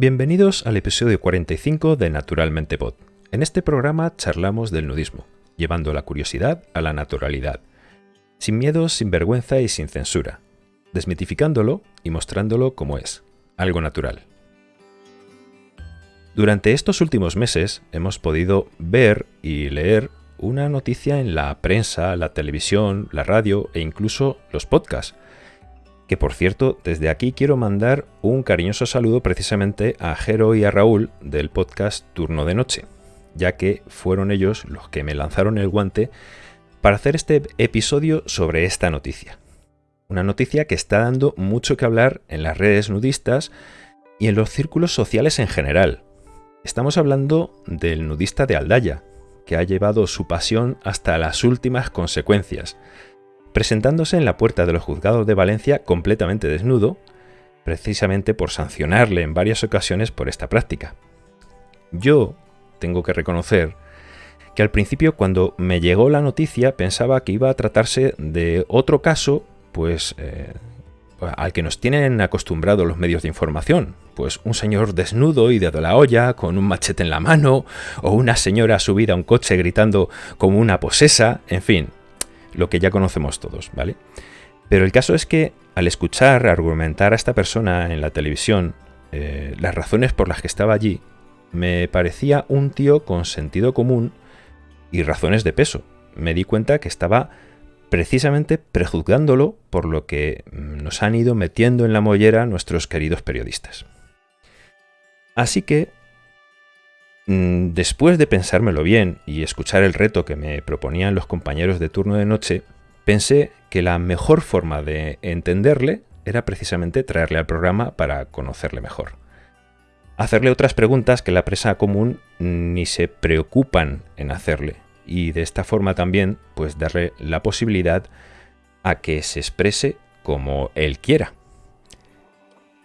Bienvenidos al episodio 45 de Naturalmente Pod. En este programa charlamos del nudismo, llevando la curiosidad a la naturalidad, sin miedo, sin vergüenza y sin censura, desmitificándolo y mostrándolo como es, algo natural. Durante estos últimos meses hemos podido ver y leer una noticia en la prensa, la televisión, la radio e incluso los podcasts, que por cierto, desde aquí quiero mandar un cariñoso saludo precisamente a Jero y a Raúl del podcast Turno de Noche, ya que fueron ellos los que me lanzaron el guante para hacer este episodio sobre esta noticia. Una noticia que está dando mucho que hablar en las redes nudistas y en los círculos sociales en general. Estamos hablando del nudista de Aldaya, que ha llevado su pasión hasta las últimas consecuencias, presentándose en la puerta de los juzgados de Valencia completamente desnudo, precisamente por sancionarle en varias ocasiones por esta práctica. Yo tengo que reconocer que al principio cuando me llegó la noticia pensaba que iba a tratarse de otro caso, pues eh, al que nos tienen acostumbrados los medios de información, pues un señor desnudo y de la olla, con un machete en la mano, o una señora subida a un coche gritando como una posesa, en fin, lo que ya conocemos todos, ¿vale? Pero el caso es que al escuchar argumentar a esta persona en la televisión eh, las razones por las que estaba allí, me parecía un tío con sentido común y razones de peso. Me di cuenta que estaba precisamente prejuzgándolo por lo que mm, nos han ido metiendo en la mollera nuestros queridos periodistas. Así que después de pensármelo bien y escuchar el reto que me proponían los compañeros de turno de noche, pensé que la mejor forma de entenderle era precisamente traerle al programa para conocerle mejor. Hacerle otras preguntas que la presa común ni se preocupan en hacerle y de esta forma también pues darle la posibilidad a que se exprese como él quiera.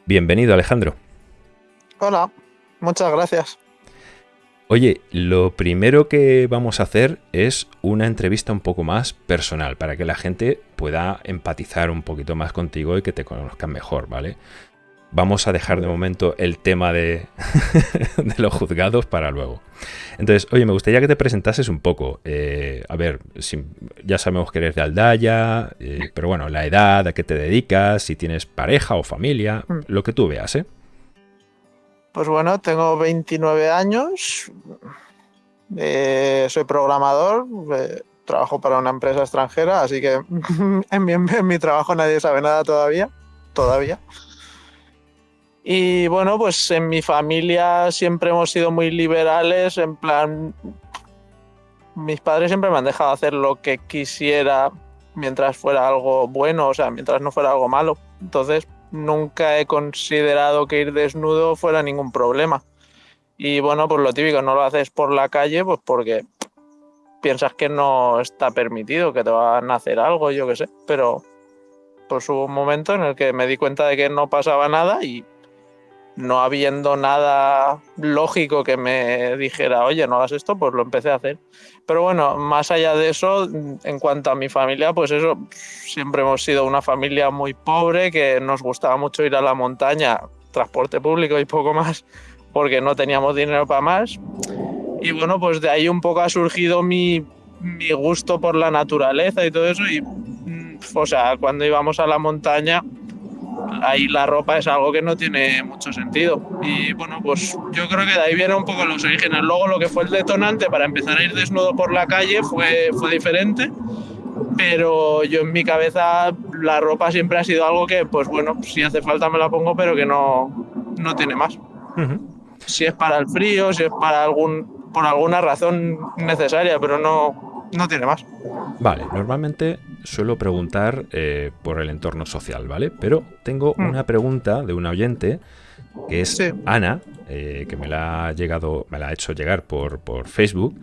Bienvenido Alejandro. Hola, muchas gracias. Oye, lo primero que vamos a hacer es una entrevista un poco más personal para que la gente pueda empatizar un poquito más contigo y que te conozcan mejor, ¿vale? Vamos a dejar de momento el tema de, los juzgados para luego. Entonces, oye, me gustaría que te presentases un poco. Eh, a ver, ya sabemos que eres de Aldaya, eh, pero bueno, la edad, a qué te dedicas, si tienes pareja o familia, mm. lo que tú veas, ¿eh? Pues bueno, tengo 29 años, eh, soy programador, eh, trabajo para una empresa extranjera, así que en mi, trabajo nadie sabe nada todavía, todavía. Y bueno, pues en mi familia siempre hemos sido muy liberales, en plan, mis padres siempre me han dejado hacer lo que quisiera mientras fuera algo bueno, o sea, mientras no fuera algo malo. Entonces, nunca he considerado que ir desnudo fuera ningún problema. Y bueno, pues lo típico, no lo haces por la calle, pues porque piensas que no está permitido, que te van a hacer algo, yo qué sé. Pero pues hubo un momento en el que me di cuenta de que no pasaba nada y no habiendo nada lógico que me dijera, oye, no hagas esto, pues lo empecé a hacer. Pero bueno, más allá de eso, en cuanto a mi familia, pues eso, siempre hemos sido una familia muy pobre, que nos gustaba mucho ir a la montaña, transporte público y poco más, porque no teníamos dinero para más. Y bueno, pues de ahí un poco ha surgido mi, mi gusto por la naturaleza y todo eso. Y, mm, o sea, cuando íbamos a la montaña, ahí la ropa es algo que no tiene mucho sentido. Y bueno, pues yo creo que de ahí vienen un poco los orígenes. Luego lo que fue el detonante para empezar a ir desnudo por la calle fue, fue diferente. Pero yo en mi cabeza la ropa siempre ha sido algo que, pues bueno, si hace falta me la pongo, pero que no, no tiene más. Si es para el frío, si es para algún, por alguna razón necesaria, pero no, no tiene más. Vale, normalmente suelo preguntar eh, por el entorno social, ¿vale? Pero tengo mm. una pregunta de una oyente que es Ana, eh, que me la ha llegado, me la ha hecho llegar por, por Facebook.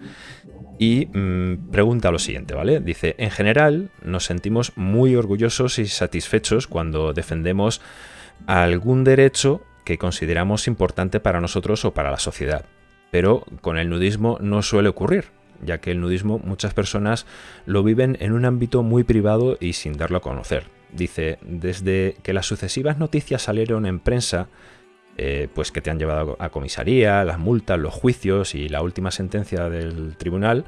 Y mm, pregunta lo siguiente, ¿vale? Dice, en general nos sentimos muy orgullosos y satisfechos cuando defendemos algún derecho que consideramos importante para nosotros o para la sociedad. Pero con el nudismo no suele ocurrir ya que el nudismo muchas personas lo viven en un ámbito muy privado y sin darlo a conocer. Dice, desde que las sucesivas noticias salieron en prensa eh, pues que te han llevado a comisaría, las multas, los juicios y la última sentencia del tribunal,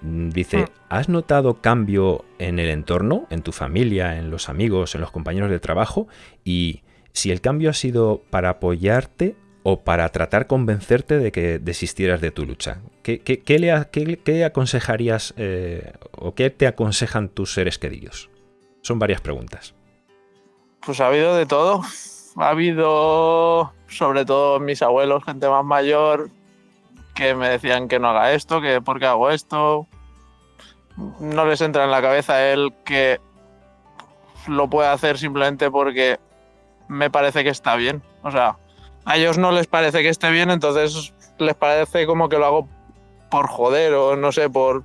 mm, dice, mm. ¿has notado cambio en el entorno, en tu familia, en los amigos, en los compañeros de trabajo? Y si el cambio ha sido para apoyarte o para tratar convencerte de que desistieras de tu lucha. ¿Qué, le, aconsejarías eh, o qué te aconsejan tus seres queridos? Son varias preguntas. Pues ha habido de todo. Ha habido, sobre todo mis abuelos, gente más mayor, que me decían que no haga esto, que por qué hago esto. No les entra en la cabeza el que lo puede hacer simplemente porque me parece que está bien. O sea, a ellos no les parece que esté bien, entonces les parece como que lo hago por joder o no sé, por...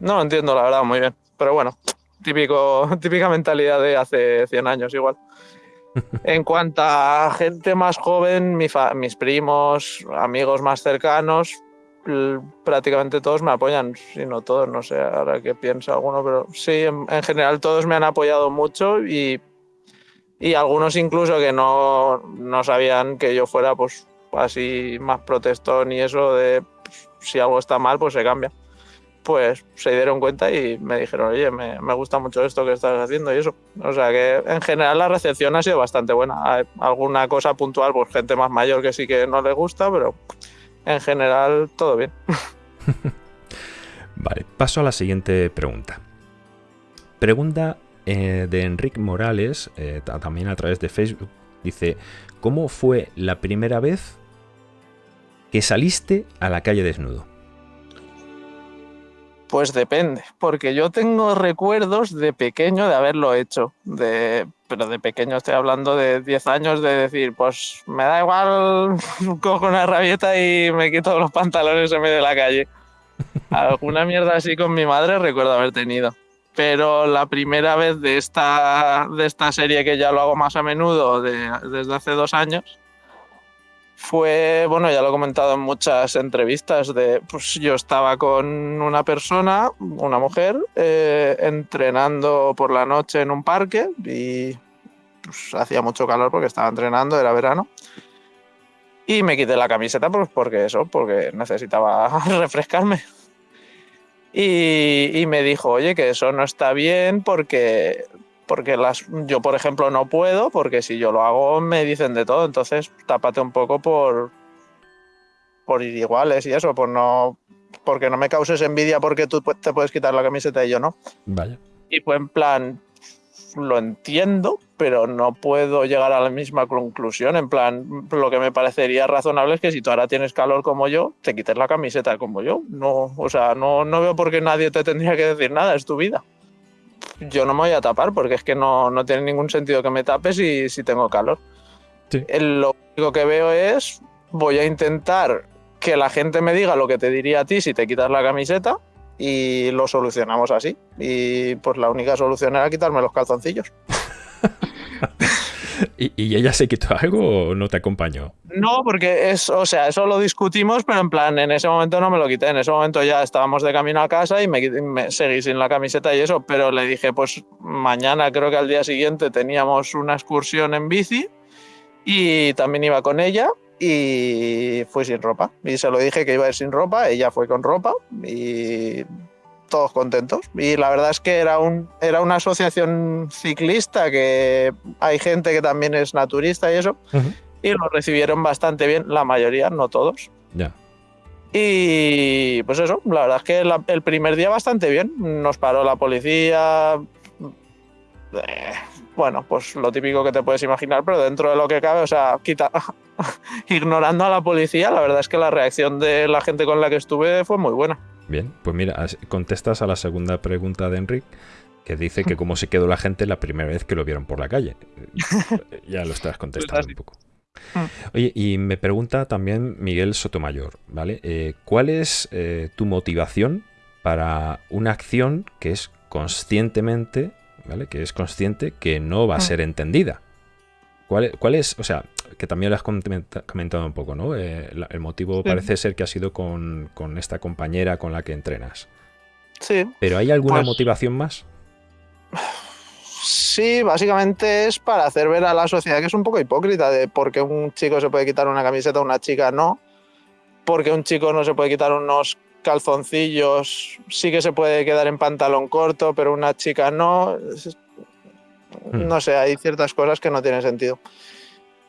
No lo entiendo, la verdad, muy bien. Pero bueno, típico, típica mentalidad de hace 100 años igual. En cuanto a gente más joven, mis primos, amigos más cercanos, prácticamente todos me apoyan, si no todos, no sé ahora qué piensa alguno, pero sí, en, general todos me han apoyado mucho y y algunos incluso que no, sabían que yo fuera pues así más protestón y eso de pues, si algo está mal pues se cambia. Pues se dieron cuenta y me dijeron, oye, me, gusta mucho esto que estás haciendo y eso. O sea que en general la recepción ha sido bastante buena. Hay alguna cosa puntual, pues gente más mayor que sí que no le gusta, pero en general todo bien. vale, paso a la siguiente pregunta. Pregunta eh, de Enrique Morales, eh, también a través de Facebook, dice, ¿cómo fue la primera vez que saliste a la calle desnudo? Pues depende, porque yo tengo recuerdos de pequeño de haberlo hecho, de, pero de pequeño estoy hablando de 10 años de decir, pues me da igual, cojo una rabieta y me quito los pantalones en medio de la calle. Alguna mierda así con mi madre recuerdo haber tenido pero la primera vez de esta, de esta serie que ya lo hago más a menudo desde hace dos años fue, bueno, ya lo he comentado en muchas entrevistas, de, pues yo estaba con una persona, una mujer, eh, entrenando por la noche en un parque y pues, hacía mucho calor porque estaba entrenando, era verano. Y me quité la camiseta pues porque eso, porque necesitaba refrescarme. Y, me dijo, oye, que eso no está bien porque, porque las, yo, por ejemplo, no puedo, porque si yo lo hago me dicen de todo, entonces tápate un poco por, por ir iguales y eso, por no, porque no me causes envidia porque tú te puedes quitar la camiseta y yo no. Vaya. Y pues en plan, lo entiendo, pero no puedo llegar a la misma conclusión. En plan, lo que me parecería razonable es que si tú ahora tienes calor como yo, te quites la camiseta como yo. No, o sea, no, no veo por qué nadie te tendría que decir nada, es tu vida. Yo no me voy a tapar porque es que no, no tiene ningún sentido que me tapes si, si tengo calor. Sí. Lo único que veo es, voy a intentar que la gente me diga lo que te diría a ti si te quitas la camiseta y lo solucionamos así. Y pues la única solución era quitarme los calzoncillos. ¿Y, ella se quitó algo o no te acompañó? No, porque es, o sea, eso lo discutimos, pero en plan, en ese momento no me lo quité. En ese momento ya estábamos de camino a casa y me, seguí sin la camiseta y eso, pero le dije, pues mañana, creo que al día siguiente teníamos una excursión en bici y también iba con ella y fui sin ropa. Y se lo dije que iba a ir sin ropa, ella fue con ropa y todos contentos. Y la verdad es que era, un, era una asociación ciclista que hay gente que también es naturista y eso. Y lo recibieron bastante bien, la mayoría, no todos. Ya. Y pues eso, la verdad es que el primer día bastante bien. Nos paró la policía. Bueno, pues lo típico que te puedes imaginar, pero dentro de lo que cabe, o sea, quita, ignorando a la policía, la verdad es que la reacción de la gente con la que estuve fue muy buena. Bien, pues mira, contestas a la segunda pregunta de Enrique, que dice que cómo se quedó la gente la primera vez que lo vieron por la calle. ya lo estás contestando un poco. Mm. Oye, y me pregunta también Miguel Sotomayor, ¿vale? Eh, ¿Cuál es eh, tu motivación para una acción que es conscientemente que es consciente que no va a mm. ser entendida. ¿Cuál, es? O sea, que también lo has comentado un poco, ¿no? Eh, el motivo parece ser que ha sido con, esta compañera con la que entrenas. Sí. ¿Pero hay alguna pues motivación más? Sí, básicamente es para hacer ver a la sociedad que es un poco hipócrita de por qué un chico se puede quitar una camiseta, una chica no, porque un chico no se puede quitar unos calzoncillos, sí que se puede quedar en pantalón corto, pero una chica no. Hmm. No sé, hay ciertas cosas que no tienen sentido.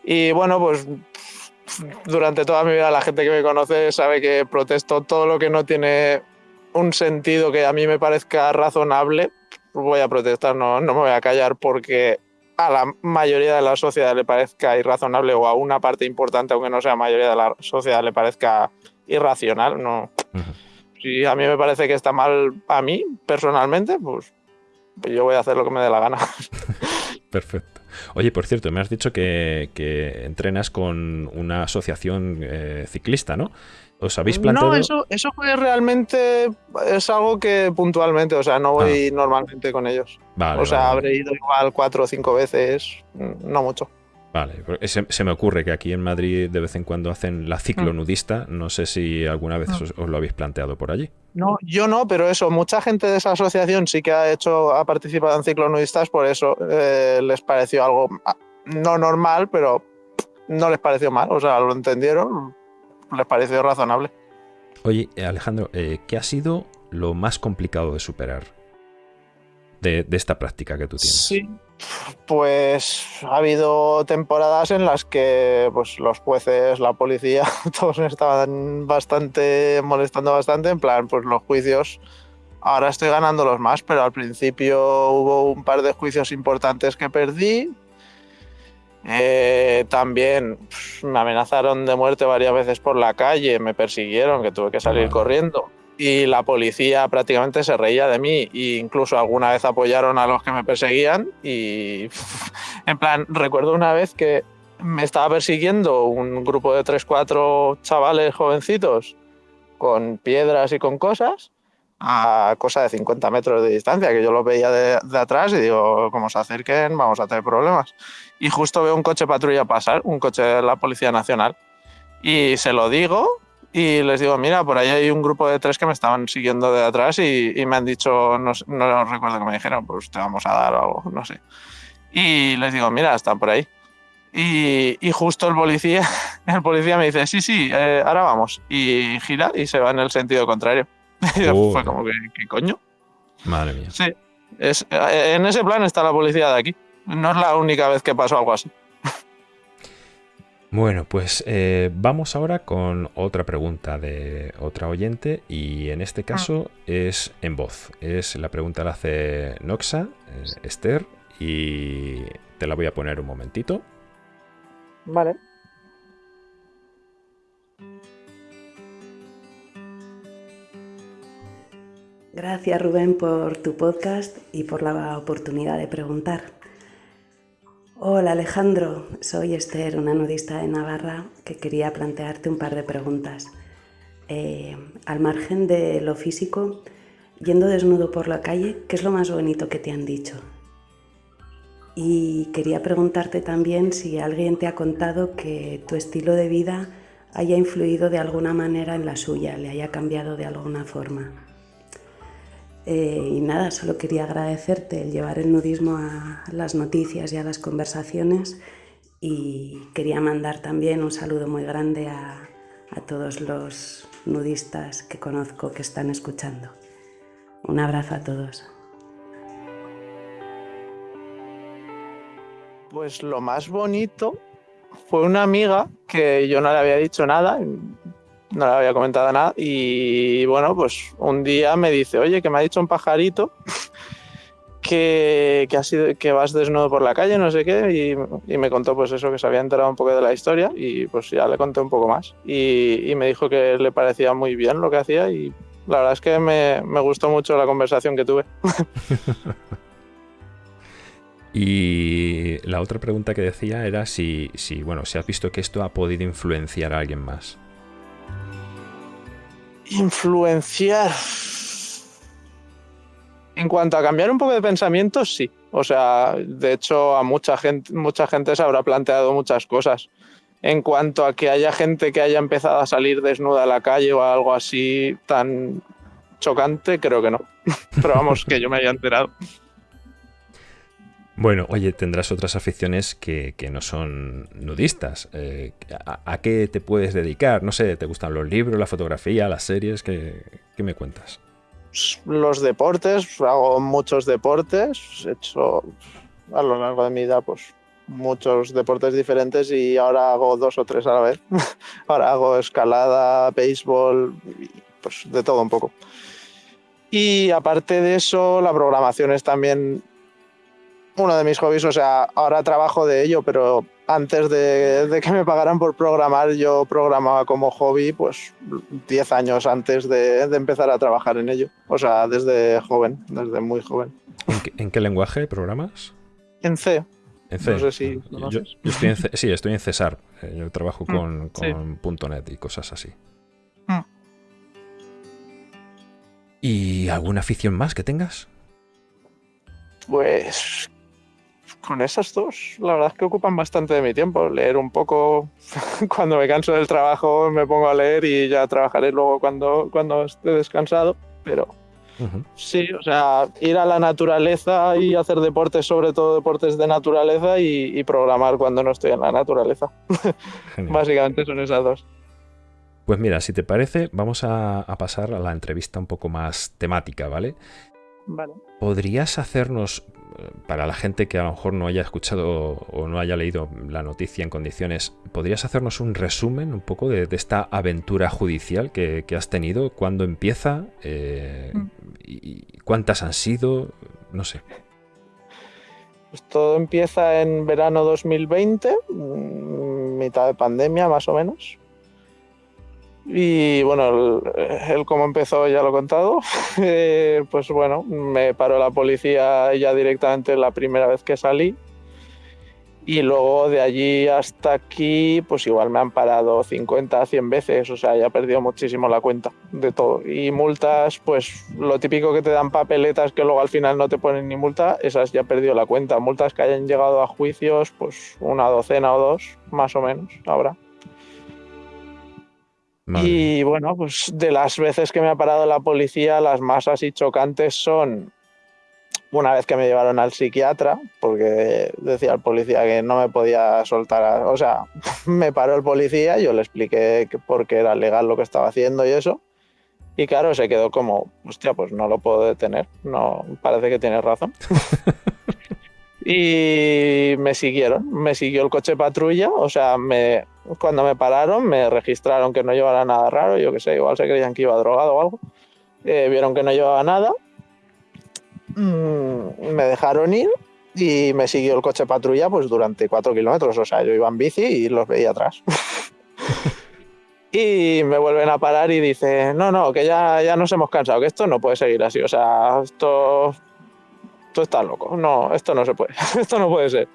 Y bueno, pues durante toda mi vida la gente que me conoce sabe que protesto todo lo que no tiene un sentido que a mí me parezca razonable, voy a protestar, no, no me voy a callar porque a la mayoría de la sociedad le parezca irrazonable o a una parte importante, aunque no sea mayoría de la sociedad, le parezca irracional. No. Si a mí me parece que está mal a mí, personalmente, pues yo voy a hacer lo que me dé la gana. Perfecto. Oye, por cierto, me has dicho que, que entrenas con una asociación eh, ciclista, ¿no? ¿Os habéis planteado? No, eso, eso fue realmente, es algo que puntualmente, o sea, no voy normalmente con ellos. Vale, o sea, vale, habré ido igual cuatro o cinco veces, no mucho. Vale, se, se me ocurre que aquí en Madrid de vez en cuando hacen la ciclonudista. No sé si alguna vez Mm. os, os lo habéis planteado por allí. No, yo no, pero eso, mucha gente de esa asociación sí que ha hecho, ha participado en ciclonudistas, por eso eh, les pareció algo ah, no normal, pero no les pareció mal, o sea, lo entendieron, les pareció razonable. Oye, eh, Alejandro, eh, ¿qué ha sido lo más complicado de superar de, de esta práctica que tú tienes? Sí, pues ha habido temporadas en las que pues, los jueces, la policía, todos me estaban bastante molestando bastante. En plan, pues los juicios, ahora estoy ganándolos más, pero al principio hubo un par de juicios importantes que perdí. Eh, también pues, me amenazaron de muerte varias veces por la calle, me persiguieron, que tuve que salir Vale. corriendo. Y la policía prácticamente se reía de mí e incluso alguna vez apoyaron a los que me perseguían. Y en plan, recuerdo una vez que me estaba persiguiendo un grupo de 3-4 chavales jovencitos con piedras y con cosas a cosa de 50 metros de distancia, que yo los veía de, de atrás y digo, como se acerquen, vamos a tener problemas. Y justo veo un coche patrulla pasar, un coche de la Policía Nacional, y se lo digo y les digo, mira, por ahí hay un grupo de tres que me estaban siguiendo de atrás y, y me han dicho, no, no recuerdo que me dijeron, pues te vamos a dar o algo, no sé. Y les digo, mira, están por ahí. Y, y justo el policía, el policía me dice, sí, sí, eh, ahora vamos. Y gira y se va en el sentido contrario. Y Oh. Fue como que, ¿qué coño? Madre mía. Sí, es, eh, en ese plan está la policía de aquí. No es la única vez que pasó algo así. Bueno, pues eh, vamos ahora con otra pregunta de otra oyente y en este caso es en voz. Es la pregunta la hace Noxa, eh, Esther, y te la voy a poner un momentito. Vale. Gracias Rubén por tu podcast y por la oportunidad de preguntar. Hola Alejandro, soy Esther, una nudista de Navarra que quería plantearte un par de preguntas. Eh, al margen de lo físico, yendo desnudo por la calle, ¿qué es lo más bonito que te han dicho? Y quería preguntarte también si alguien te ha contado que tu estilo de vida haya influido de alguna manera en la suya, le haya cambiado de alguna forma. Eh, y nada, solo quería agradecerte el llevar el nudismo a las noticias y a las conversaciones y quería mandar también un saludo muy grande a, a todos los nudistas que conozco que están escuchando. Un abrazo a todos. Pues lo más bonito fue una amiga que yo no le había dicho nada, no le había comentado nada y bueno, pues un día me dice, oye, que me ha dicho un pajarito que, que, ha sido, que vas desnudo por la calle, no sé qué, y, y, me contó pues eso, que se había enterado un poco de la historia y pues ya le conté un poco más y, y me dijo que le parecía muy bien lo que hacía y la verdad es que me, me gustó mucho la conversación que tuve. Y la otra pregunta que decía era si, si, bueno, si has visto que esto ha podido influenciar a alguien más. Influenciar. En cuanto a cambiar un poco de pensamiento, sí. O sea, de hecho, a mucha gente, mucha gente se habrá planteado muchas cosas. En cuanto a que haya gente que haya empezado a salir desnuda a la calle o algo así tan chocante, creo que no. Pero vamos, que yo me haya enterado. Bueno, oye, tendrás otras aficiones que, no son nudistas. Eh, ¿a, qué te puedes dedicar? No sé, ¿te gustan los libros, la fotografía, las series? ¿Qué, me cuentas? Los deportes, hago muchos deportes. He hecho a lo largo de mi vida pues, muchos deportes diferentes y ahora hago dos o tres a la vez. ahora hago escalada, béisbol, pues de todo un poco. Y aparte de eso, la programación es también uno de mis hobbies, o sea, ahora trabajo de ello, pero antes de, que me pagaran por programar, yo programaba como hobby, pues 10 años antes de, empezar a trabajar en ello. O sea, desde joven, desde muy joven. ¿En qué, lenguaje programas? En C. En C. No sé si yo, estoy en C, sí, estoy en Cesar. Eh, yo trabajo mm, con, con .NET y cosas así. Mm. ¿Y alguna afición más que tengas? Pues con esas dos, la verdad es que ocupan bastante de mi tiempo. Leer un poco, cuando me canso del trabajo me pongo a leer y ya trabajaré luego cuando, cuando esté descansado. Pero sí, o sea, ir a la naturaleza y hacer deportes, sobre todo deportes de naturaleza y, programar cuando no estoy en la naturaleza. Básicamente son esas dos. Pues mira, si te parece, vamos a, a pasar a la entrevista un poco más temática, ¿vale? Vale. ¿Podrías hacernos para la gente que a lo mejor no haya escuchado o no haya leído la noticia en condiciones, ¿podrías hacernos un resumen un poco de, esta aventura judicial que, has tenido? ¿Cuándo empieza? Eh, mm. y, ¿Cuántas han sido? No sé. Pues todo empieza en verano 2020, mm, mitad de pandemia más o menos. Y bueno, él como empezó ya lo he contado. Eh, pues bueno, me paró la policía ya directamente la primera vez que salí. Y luego de allí hasta aquí, pues igual me han parado 50, 100 veces, o sea, ya he perdido muchísimo la cuenta de todo. Y multas, pues lo típico que te dan papeletas que luego al final no te ponen ni multa, esas ya he perdido la cuenta. Multas que hayan llegado a juicios, pues una docena o dos, más o menos, ahora. Y bueno, pues de las veces que me ha parado la policía, las más así chocantes son una vez que me llevaron al psiquiatra, porque decía el policía que no me podía soltar, o sea, me paró el policía, yo le expliqué que porque era legal lo que estaba haciendo y eso, y claro, se quedó como, hostia, pues no lo puedo detener, no, parece que tienes razón. y me siguieron, me siguió el coche patrulla, o sea, me, cuando me pararon me registraron que no llevara nada raro, yo qué sé, igual se creían que iba drogado o algo, eh, vieron que no llevaba nada, mm, me dejaron ir y me siguió el coche patrulla pues durante cuatro kilómetros, o sea, yo iba en bici y los veía atrás. y me vuelven a parar y dice, no, no, que ya, ya nos hemos cansado, que esto no puede seguir así, o sea, esto tú estás loco, no, esto no se puede, esto no puede ser.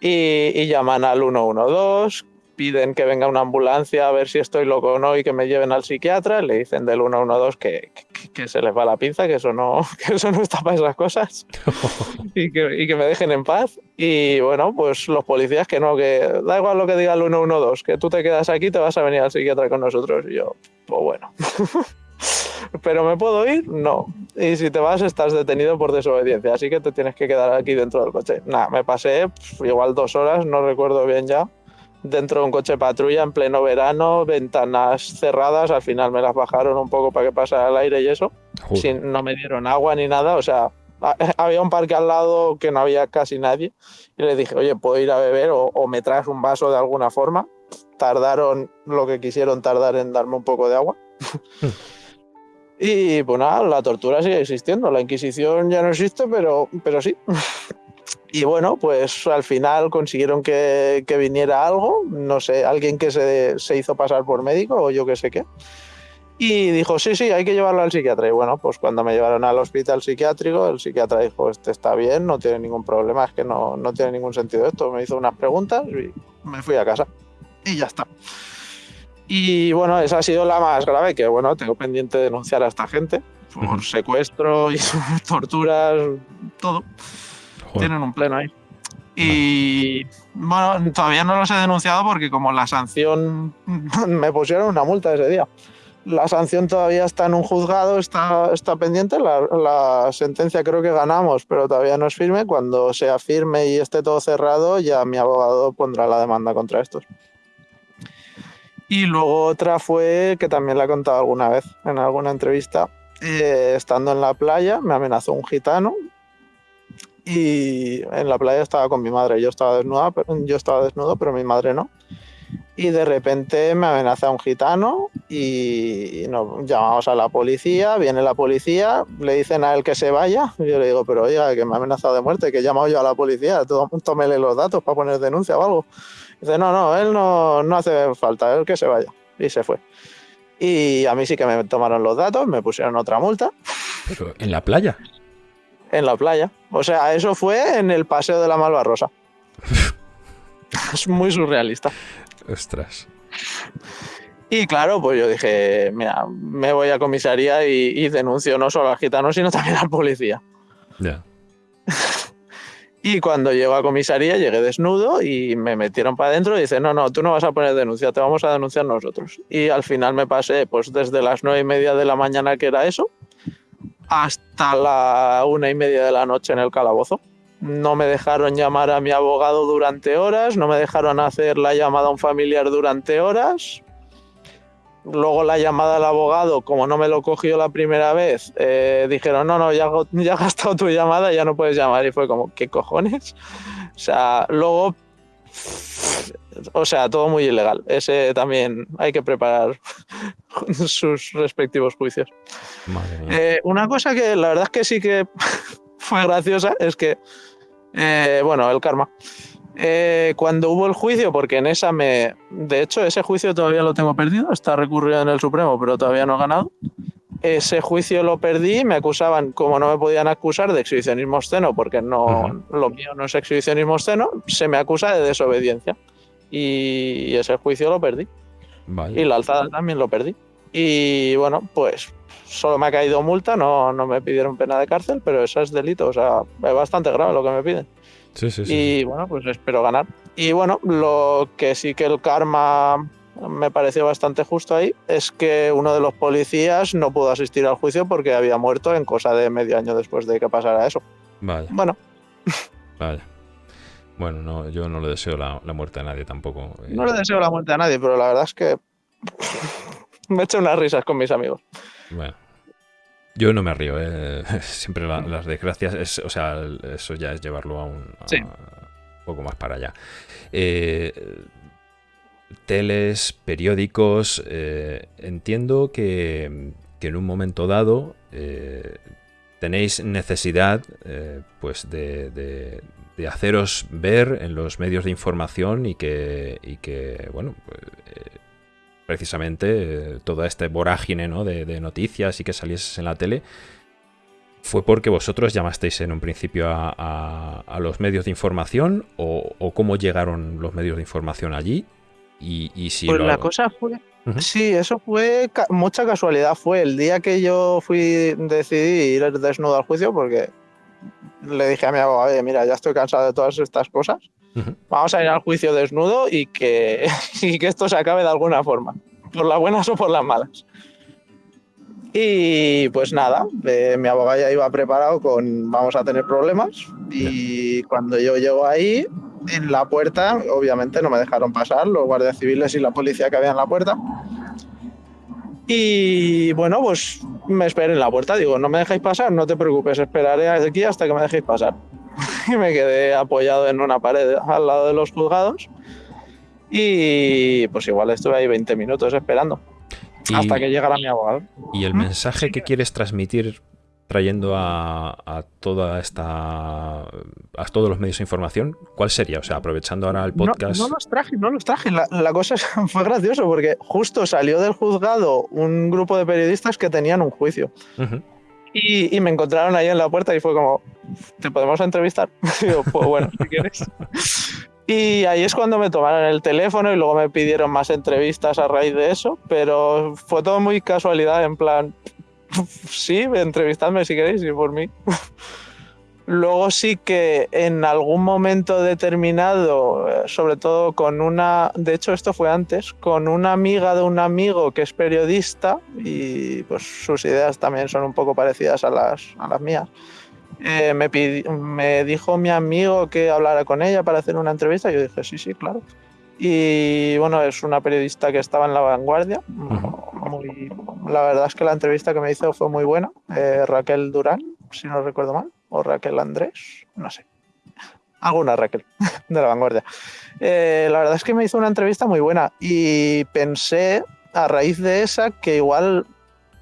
Y, llaman al 112, piden que venga una ambulancia a ver si estoy loco o no y que me lleven al psiquiatra, le dicen del 112 que, que, que se les va la pinza, que eso no, que eso no está para esas cosas y, que, y que me dejen en paz. Y bueno, pues los policías que no, que da igual lo que diga el 112, que tú te quedas aquí, te vas a venir al psiquiatra con nosotros. Y yo, pues bueno. ¿Pero me puedo ir? No. Y si te vas, estás detenido por desobediencia, así que te tienes que quedar aquí dentro del coche. Nada, me pasé igual dos horas, no recuerdo bien ya, dentro de un coche patrulla en pleno verano, ventanas cerradas, al final me las bajaron un poco para que pasara el aire y eso. Sin, no me dieron agua ni nada, o sea, había un parque al lado que no había casi nadie y le dije, oye, ¿puedo ir a beber o, o me traes un vaso de alguna forma? Tardaron lo que quisieron tardar en darme un poco de agua. Y pues nada, la tortura sigue existiendo. La Inquisición ya no existe, pero, pero sí. Y bueno, pues al final consiguieron que, que viniera algo, no sé, alguien que se, se, hizo pasar por médico o yo qué sé qué. Y dijo, sí, sí, hay que llevarlo al psiquiatra. Y bueno, pues cuando me llevaron al hospital psiquiátrico, el psiquiatra dijo, este está bien, no tiene ningún problema, es que no, no tiene ningún sentido esto. Me hizo unas preguntas y me fui a casa. Y ya está. Y bueno, esa ha sido la más grave, que bueno, tengo pendiente de denunciar a esta gente por secuestro y torturas, todo. Tienen un pleno ahí. Y bueno, todavía no los he denunciado porque como la sanción me pusieron una multa ese día. la sanción todavía está en un juzgado, está, está pendiente. La, la, sentencia creo que ganamos, pero todavía no es firme. Cuando sea firme y esté todo cerrado, ya mi abogado pondrá la demanda contra estos. Y luego otra fue que también la he contado alguna vez en alguna entrevista. Eh, estando en la playa, me amenazó un gitano. Y en la playa estaba con mi madre. Yo estaba desnuda, yo estaba desnudo, pero mi madre no y de repente me amenaza un gitano y nos llamamos a la policía, viene la policía, le dicen a él que se vaya, y yo le digo, pero oiga, que me ha amenazado de muerte, que he llamado yo a la policía, tómele los datos para poner denuncia o algo. dice, no, no, él no, no hace falta, él que se vaya. Y se fue. Y a mí sí que me tomaron los datos, me pusieron otra multa. ¿Pero en la playa? En la playa. O sea, eso fue en el Paseo de la Malvarrosa. es muy surrealista. Ostras. Y claro, pues yo dije, mira, me voy a comisaría y, denuncio no solo al gitano, sino también al policía. Ya. y cuando llego a comisaría, llegué desnudo y me metieron para adentro y dice, no, no, tú no vas a poner denuncia, te vamos a denunciar nosotros. Y al final me pasé, pues desde las nueve y media de la mañana, que era eso, hasta la una y media de la noche en el calabozo no me dejaron llamar a mi abogado durante horas, no me dejaron hacer la llamada a un familiar durante horas. Luego la llamada al abogado, como no me lo cogió la primera vez, eh, dijeron, no, no, ya, ya has gastado tu llamada, ya no puedes llamar. Y fue como, ¿qué cojones? O sea, luego, o sea, todo muy ilegal. Ese también hay que preparar sus respectivos juicios. Eh, una cosa que la verdad es que sí que fue graciosa es que eh, bueno, el karma. Eh, cuando hubo el juicio, porque en esa me. De hecho, ese juicio todavía lo tengo perdido, está recurrido en el Supremo, pero todavía no he ganado. Ese juicio lo perdí, me acusaban, como no me podían acusar de exhibicionismo obsceno, porque no, lo mío no es exhibicionismo obsceno, se me acusa de desobediencia. Y ese juicio lo perdí. Y la alzada también lo perdí. Y bueno, pues solo me ha caído multa, no, no me pidieron pena de cárcel, pero eso es delito, o sea, es bastante grave lo que me piden. Sí, sí, sí. Y bueno, pues espero ganar. Y bueno, lo que sí que el karma me pareció bastante justo ahí es que uno de los policías no pudo asistir al juicio porque había muerto en cosa de medio año después de que pasara eso. Vaya. Bueno. Vaya. Bueno, no, yo no le deseo la, la muerte a nadie tampoco. Eh. No le deseo la muerte a nadie, pero la verdad es que me he hecho unas risas con mis amigos. Bueno. Yo no me río, ¿eh? siempre las desgracias, o sea, eso ya es llevarlo a un, poco más para allá. Eh, teles, periódicos, eh, entiendo que, en un momento dado tenéis necesidad pues de, haceros ver en los medios de información y que, y que bueno, precisamente eh, toda esta vorágine ¿no? de, noticias y que salieses en la tele, ¿fue porque vosotros llamasteis en un principio a, los medios de información o, cómo llegaron los medios de información allí? Y, si pues la cosa fue... Sí, eso fue mucha casualidad. Fue. El día que yo fui, decidí ir desnudo al juicio porque le dije a mi abogado, mira, ya estoy cansado de todas estas cosas Vamos a ir al juicio desnudo y que, que esto se acabe de alguna forma, por las buenas o por las malas. Y pues nada, eh, mi abogado ya iba preparado con vamos a tener problemas y cuando yo llego ahí, en la puerta, obviamente no me dejaron pasar los guardias civiles y la policía que había en la puerta. Y bueno, pues me esperé en la puerta, digo, no me dejáis pasar, no te preocupes, esperaré aquí hasta que me dejéis pasar. y me quedé apoyado en una pared al lado de los juzgados. Y pues igual estuve ahí 20 minutos esperando hasta que llegara mi abogado. ¿Y el mensaje que quieres transmitir trayendo a, toda esta a todos los medios de información, ¿cuál sería? O sea, aprovechando ahora el podcast. No, los traje, no los traje. La, cosa fue gracioso porque justo salió del juzgado un grupo de periodistas que tenían un juicio. Y, me encontraron ahí en la puerta y fue como, ¿te podemos entrevistar? digo, pues bueno, si quieres. Y ahí es cuando me tomaron el teléfono y luego me pidieron más entrevistas a raíz de eso, pero fue todo muy casualidad, en plan, sí, entrevistadme si queréis y por mí. Luego sí que en algún momento determinado, eh, sobre todo con una, de hecho esto fue antes, con una amiga de un amigo que es periodista y pues sus ideas también son un poco parecidas a las, a las mías. Eh, me, me dijo mi amigo que hablara con ella para hacer una entrevista. Yo dije, sí, sí, claro. Y bueno, es una periodista que estaba en la vanguardia. Muy, la verdad es que la entrevista que me hizo fue muy buena. Eh, Raquel Durán, si no recuerdo mal, o Raquel Andrés, no sé. Alguna Raquel de la vanguardia. Eh, la verdad es que me hizo una entrevista muy buena y pensé a raíz de esa que igual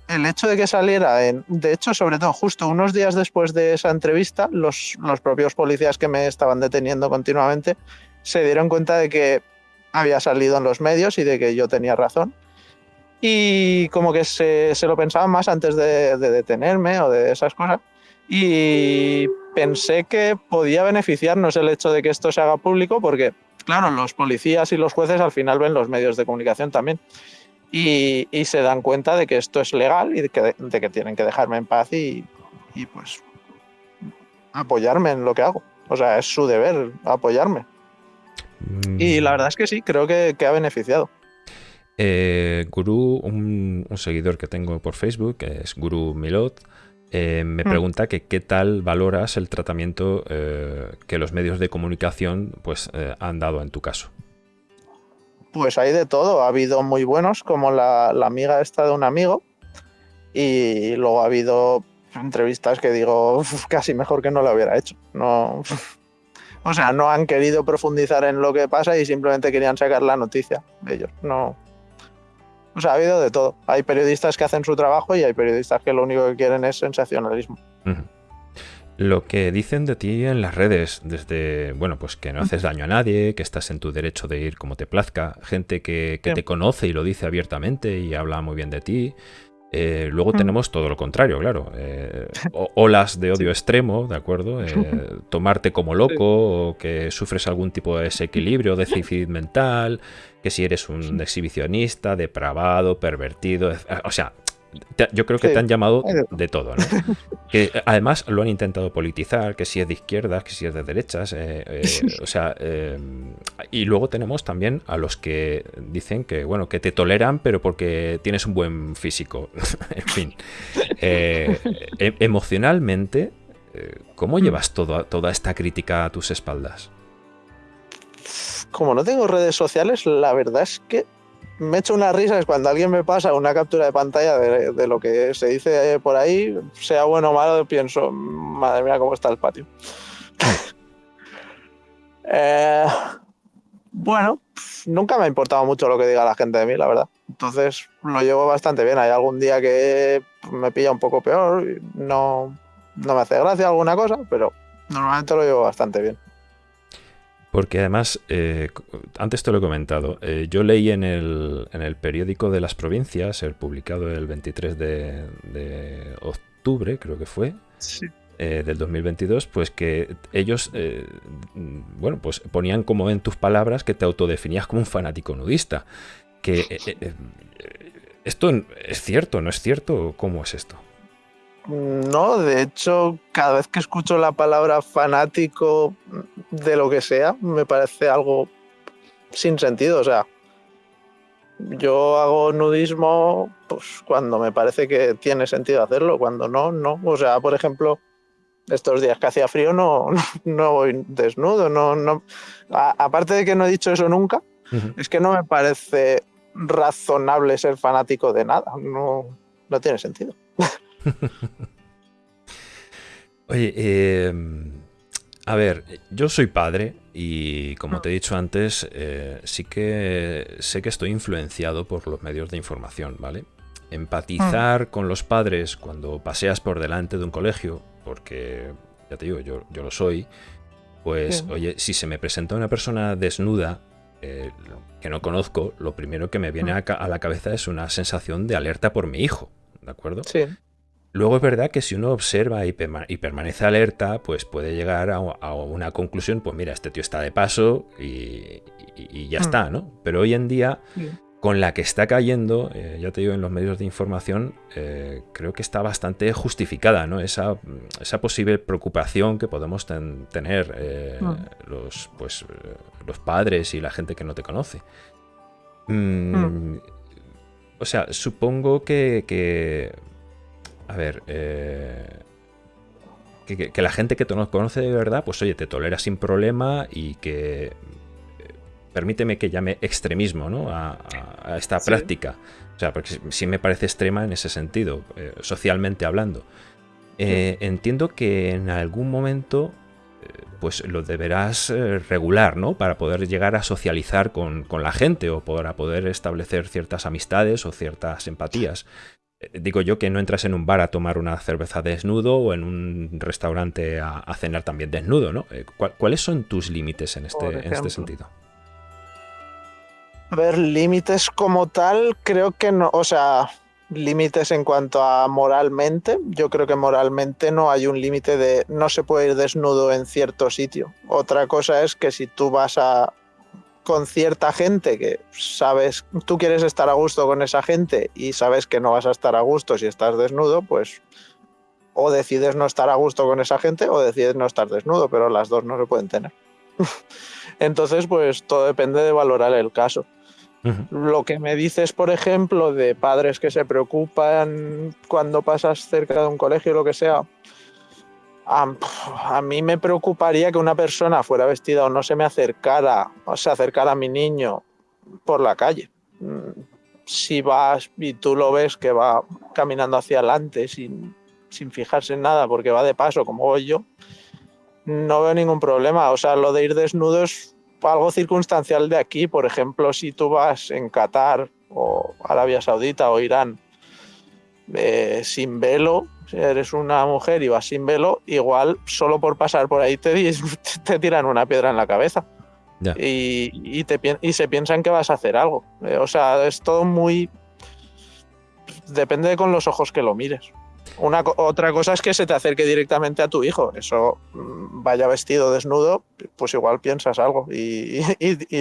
el hecho de que saliera, en, de hecho, sobre todo justo unos días después de esa entrevista, los, los propios policías que me estaban deteniendo continuamente se dieron cuenta de que había salido en los medios y de que yo tenía razón. Y como que se, se lo pensaban más antes de, de, detenerme o de esas cosas. Y pensé que podía beneficiarnos el hecho de que esto se haga público porque, claro, los policías y los jueces al final ven los medios de comunicación también. Y, y se dan cuenta de que esto es legal y de que, de que tienen que dejarme en paz y, y pues apoyarme en lo que hago. O sea, es su deber apoyarme. Y la verdad es que sí, creo que, que ha beneficiado. Eh, Guru, un, un, seguidor que tengo por Facebook, que es Guru Milot, eh, me mm. pregunta que qué tal valoras el tratamiento eh, que los medios de comunicación pues, han dado en tu caso. Pues hay de todo. Ha habido muy buenos, como la, la amiga esta de un amigo, y luego ha habido entrevistas que digo casi mejor que no lo hubiera hecho. No, o sea, no han querido profundizar en lo que pasa y simplemente querían sacar la noticia de ellos. No. O sea, ha habido de todo. Hay periodistas que hacen su trabajo y hay periodistas que lo único que quieren es sensacionalismo. Uh -huh. Lo que dicen de ti en las redes, desde, bueno, pues que no haces daño a nadie, que estás en tu derecho de ir como te plazca, gente que, te conoce y lo dice abiertamente y habla muy bien de ti, eh, luego mm. tenemos todo lo contrario, claro. Eh, olas de odio extremo, ¿de acuerdo? Eh, tomarte como loco, o que sufres algún tipo de desequilibrio, déficit mental, que si eres un exhibicionista, depravado, pervertido, o sea, te, yo creo que sí. te han llamado de todo, ¿no? que además lo han intentado politizar, que si es de izquierdas, que si es de derechas, eh, eh, o sea, eh, y luego tenemos también a los que dicen que, bueno, que te toleran, pero porque tienes un buen físico, en fin. E emocionalmente, ¿cómo mm. llevas todo, toda esta crítica a tus espaldas? Como no tengo redes sociales, la verdad es que me echo unas risas cuando alguien me pasa una captura de pantalla de, lo que se dice por ahí, sea bueno o malo, pienso, madre mía, cómo está el patio. eh, bueno, nunca me ha importado mucho lo que diga la gente de mí, la verdad. Entonces lo llevo bastante bien. Hay algún día que me pilla un poco peor, no, no me hace gracia alguna cosa, pero normalmente lo llevo bastante bien. Porque además, eh, antes te lo he comentado, eh, yo leí en el, en el, periódico de las provincias, el publicado el 23 de, de octubre, creo que fue, sí. eh, del 2022, pues que ellos, eh, bueno, pues ponían como en tus palabras que te autodefinías como un fanático nudista. Que eh, esto es cierto, ¿no es cierto? ¿Cómo es esto? No, de hecho, cada vez que escucho la palabra fanático de lo que sea, me parece algo sin sentido. O sea, yo hago nudismo pues, cuando me parece que tiene sentido hacerlo, cuando no, no. O sea, por ejemplo, estos días que hacía frío no, no voy desnudo. No, no. A, aparte de que no he dicho eso nunca, uh -huh. es que no me parece razonable ser fanático de nada. No, no tiene sentido. Oye, eh, a ver, yo soy padre y como te he dicho antes, eh, sí que sé que estoy influenciado por los medios de información, ¿vale? Empatizar mm. con los padres cuando paseas por delante de un colegio, porque ya te digo, yo, yo lo soy, pues Bien. oye, si se me presenta una persona desnuda eh, que no conozco, lo primero que me viene mm. a, a la cabeza es una sensación de alerta por mi hijo, ¿de acuerdo? Sí. Luego es verdad que si uno observa y, perma y permanece alerta, pues puede llegar a, a, una conclusión, pues mira, este tío está de paso y, y, y ya mm. está, ¿no? Pero hoy en día con la que está cayendo, eh, ya te digo, en los medios de información, eh, creo que está bastante justificada, ¿no? Esa, esa posible preocupación que podemos tener eh, mm. los, pues, los padres y la gente que no te conoce. Mm, mm. O sea, supongo que, a ver, que, que, la gente que te conoce de verdad, pues oye, te tolera sin problema y que permíteme que llame extremismo ¿no? a, esta práctica. O sea, porque sí me parece extrema en ese sentido, eh, socialmente hablando. Eh, entiendo que en algún momento eh, pues lo deberás regular, ¿no? Para poder llegar a socializar con, la gente o para poder establecer ciertas amistades o ciertas empatías. Digo yo que no entras en un bar a tomar una cerveza desnudo o en un restaurante a, cenar también desnudo, ¿no? ¿Cuáles son tus límites en este, en este sentido? A ver, límites como tal, creo que no, o sea, límites en cuanto a moralmente, yo creo que moralmente no hay un límite de no se puede ir desnudo en cierto sitio. Otra cosa es que si tú vas a con cierta gente que sabes, tú quieres estar a gusto con esa gente y sabes que no vas a estar a gusto si estás desnudo, pues o decides no estar a gusto con esa gente o decides no estar desnudo, pero las dos no se pueden tener. Entonces, pues todo depende de valorar el caso. Lo que me dices, por ejemplo, de padres que se preocupan cuando pasas cerca de un colegio o lo que sea, a, mí me preocuparía que una persona fuera vestida o no se me acercara, o se acercara a mi niño por la calle. Mm, si vas y tú lo ves que va caminando hacia adelante sin, sin fijarse en nada porque va de paso como voy yo, no veo ningún problema. O sea, lo de ir desnudo es algo circunstancial de aquí. Por ejemplo, si tú vas en Qatar o Arabia Saudita o Irán eh, sin velo, si eres una mujer y vas sin velo, igual solo por pasar por ahí te, te tiran una piedra en la cabeza. Y, te, y se piensan que vas a hacer algo. Eh, o sea, es todo muy... Depende de con los ojos que lo mires. Una, otra cosa es que se te acerque directamente a tu hijo. Eso mm, vaya vestido desnudo, pues igual piensas algo y,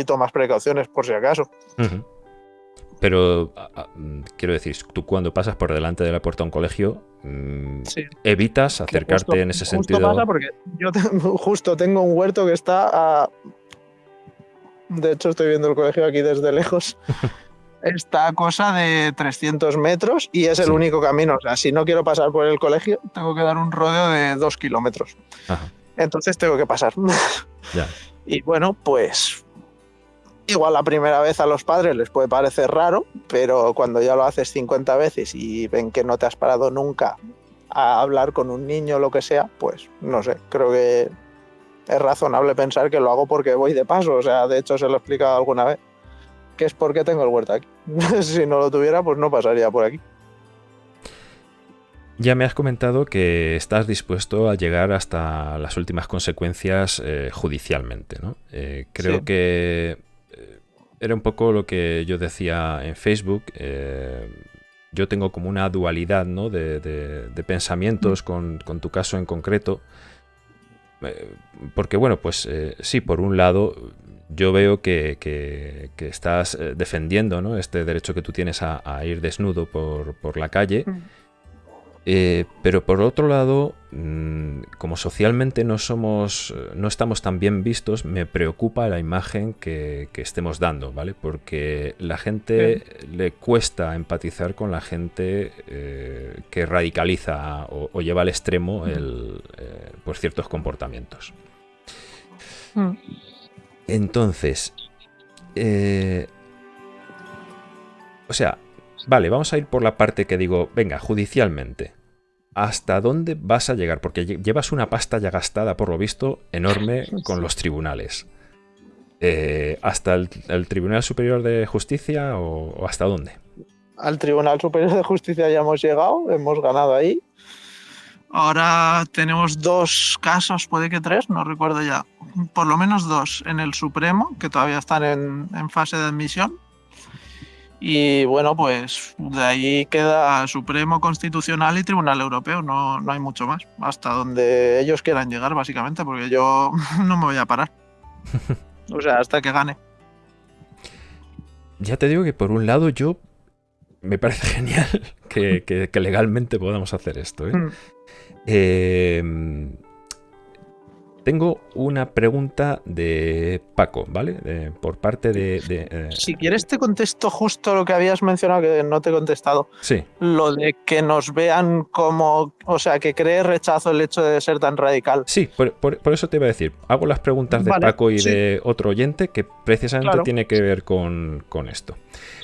tomas precauciones por si acaso. Pero mm, quiero decir, tú cuando pasas por delante de la puerta de un colegio, mm, evitas acercarte en ese sentido. Pasa porque yo justo tengo un huerto que está a. De hecho, estoy viendo el colegio aquí desde lejos. esta cosa de 300 metros y es el único camino. O sea, si no quiero pasar por el colegio, tengo que dar un rodeo de 2 kilómetros. Entonces tengo que pasar. Y bueno, pues igual la primera vez a los padres les puede parecer raro, pero cuando ya lo haces 50 veces y ven que no te has parado nunca a hablar con un niño o lo que sea, pues no sé, creo que es razonable pensar que lo hago porque voy de paso. O sea, de hecho se lo he explicado alguna vez que es porque tengo el huerto aquí. si no lo tuviera, pues no pasaría por aquí. Ya me has comentado que estás dispuesto a llegar hasta las últimas consecuencias eh, judicialmente, ¿no? Eh, creo que era un poco lo que yo decía en Facebook. yo tengo como una dualidad ¿no? de, pensamientos con, con, tu caso en concreto. porque bueno, pues sí, por un lado yo veo que, estás eh, defendiendo ¿no? este derecho que tú tienes a, ir desnudo por, la calle. Mm. Eh, pero por otro lado, mm, como socialmente no somos, no estamos tan bien vistos, me preocupa la imagen que, estemos dando, ¿vale? Porque la gente le cuesta empatizar con la gente eh, que radicaliza o, lleva al extremo mm. el, por ciertos comportamientos. Entonces, eh, o sea, vale, vamos a ir por la parte que digo, venga, judicialmente. ¿Hasta dónde vas a llegar? Porque llevas una pasta ya gastada, por lo visto, enorme con los tribunales. Eh, ¿Hasta el, Tribunal Superior de Justicia o hasta dónde? Al Tribunal Superior de Justicia ya hemos llegado, hemos ganado ahí. Ahora tenemos dos casos, puede que tres, no recuerdo ya. Por lo menos dos en el Supremo, que todavía están en, fase de admisión. Y bueno, pues de ahí queda Supremo Constitucional y Tribunal Europeo, no, no hay mucho más. Hasta donde ellos quieran llegar, básicamente, porque yo no me voy a parar. o sea, hasta que gane. ya te digo que por un lado yo me parece genial que, legalmente podamos hacer esto. ¿eh? Mm. eh tengo una pregunta de Paco, ¿vale? por parte de... Eh, si quieres te contesto justo lo que habías mencionado que no te he contestado. Sí. Lo de que nos vean como... O sea, que cree rechazo el hecho de ser tan radical. Sí, por, eso te iba a decir. Hago las preguntas de Paco y de otro oyente que precisamente tiene que ver con, esto.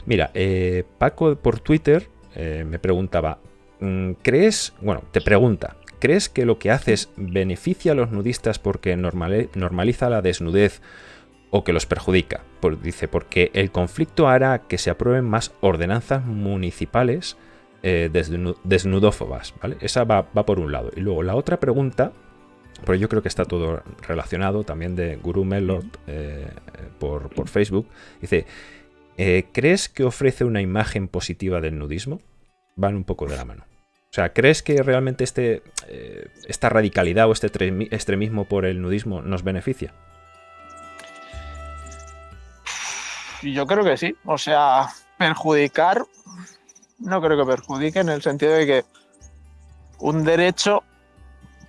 Mira, eh, Paco por Twitter eh, me preguntaba, mm, ¿crees... Bueno, te pregunta, ¿Crees que lo que haces beneficia a los nudistas porque normaliza la desnudez o que los perjudica? dice, porque el conflicto hará que se aprueben más ordenanzas municipales eh, desnudófobas. ¿vale? Esa va, por un lado. Y luego la otra pregunta, porque yo creo que está todo relacionado también de Guru Melot eh, por, Facebook, dice, eh, ¿crees que ofrece una imagen positiva del nudismo? Van un poco de la mano. O sea, ¿crees que realmente este, eh, esta radicalidad o este extremismo por el nudismo nos beneficia? Yo creo que sí. O sea, perjudicar, no creo que perjudique en el sentido de que un derecho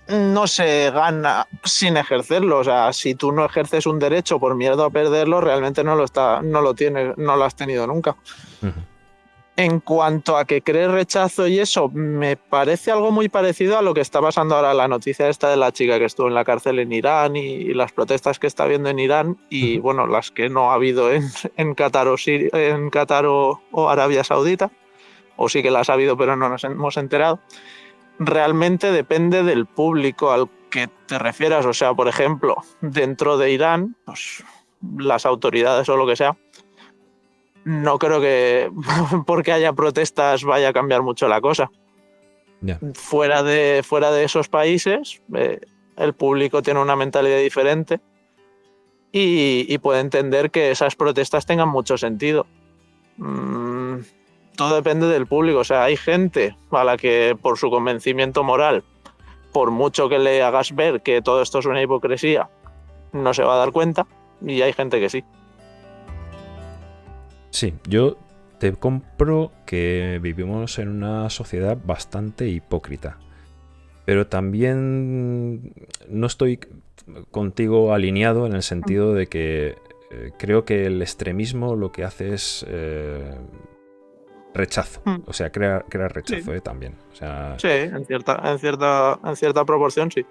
no se gana sin ejercerlo. O sea, si tú no ejerces un derecho por miedo a perderlo, realmente no lo, está, no lo tienes, no lo has tenido nunca. En cuanto a que cree rechazo y eso, me parece algo muy parecido a lo que está pasando ahora la noticia esta de la chica que estuvo en la cárcel en Irán y, las protestas que está habiendo en Irán y bueno, las que no ha habido en, en Qatar, o, en Qatar o, Arabia Saudita, o sí que las ha habido pero no nos hemos enterado. Realmente depende del público al que te refieras. O sea, por ejemplo, dentro de Irán, pues las autoridades o lo que sea, no creo que porque haya protestas vaya a cambiar mucho la cosa. Fuera, de, fuera de esos países, eh, el público tiene una mentalidad diferente y, puede entender que esas protestas tengan mucho sentido. Mm, todo depende del público. O sea, hay gente a la que por su convencimiento moral, por mucho que le hagas ver que todo esto es una hipocresía, no se va a dar cuenta y hay gente que sí. Sí, yo te compro que vivimos en una sociedad bastante hipócrita. Pero también no estoy contigo alineado en el sentido de que eh, creo que el extremismo lo que hace es eh, rechazo. Hmm. O sea, crear, rechazo eh, también. sí, en cierta, en, cierta, en cierta proporción sí.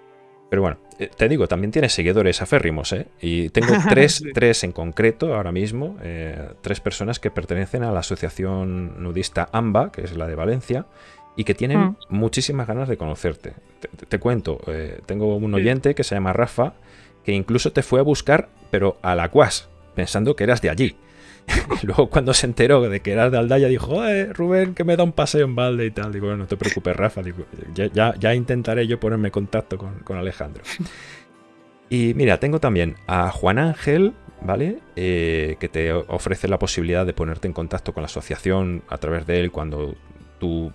Pero bueno, eh, te digo, también tiene seguidores aférrimos, ¿eh? Y tengo tres, tres en concreto ahora mismo, eh, tres personas que pertenecen a la asociación nudista AMBA, que es la de Valencia, y que tienen mm. muchísimas ganas de conocerte. Te, cuento, eh, tengo un oyente que se llama Rafa, que incluso te fue a buscar, pero a la cuas, pensando que eras de allí. luego cuando se enteró de que eras de Aldaya dijo, Rubén, que me da un paseo en balde y tal. Digo, bueno, no te preocupes, Rafa. ya, intentaré yo ponerme en contacto con, Alejandro. Y mira, tengo también a Juan Ángel, ¿vale? Eh, que te ofrece la posibilidad de ponerte en contacto con la asociación a través de él cuando tú